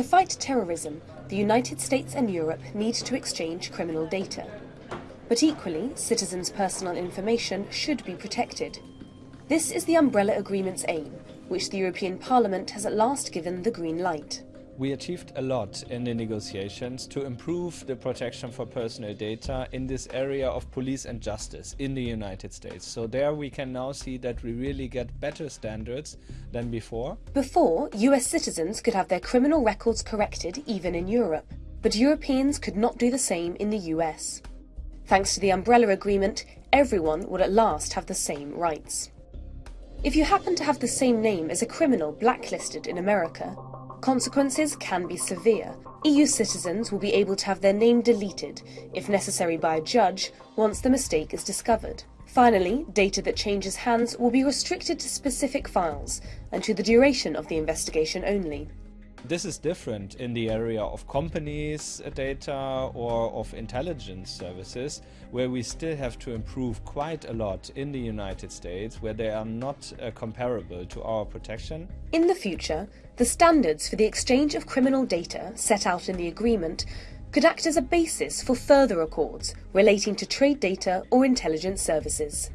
To fight terrorism, the United States and Europe need to exchange criminal data. But equally, citizens' personal information should be protected. This is the Umbrella Agreement's aim, which the European Parliament has at last given the green light. We achieved a lot in the negotiations to improve the protection for personal data in this area of police and justice in the United States. So there we can now see that we really get better standards than before. Before, US citizens could have their criminal records corrected even in Europe, but Europeans could not do the same in the US. Thanks to the Umbrella Agreement, everyone would at last have the same rights. If you happen to have the same name as a criminal blacklisted in America, Consequences can be severe. EU citizens will be able to have their name deleted, if necessary by a judge, once the mistake is discovered. Finally, data that changes hands will be restricted to specific files and to the duration of the investigation only. This is different in the area of companies data or of intelligence services, where we still have to improve quite a lot in the United States, where they are not uh, comparable to our protection. In the future, the standards for the exchange of criminal data set out in the agreement could act as a basis for further accords relating to trade data or intelligence services.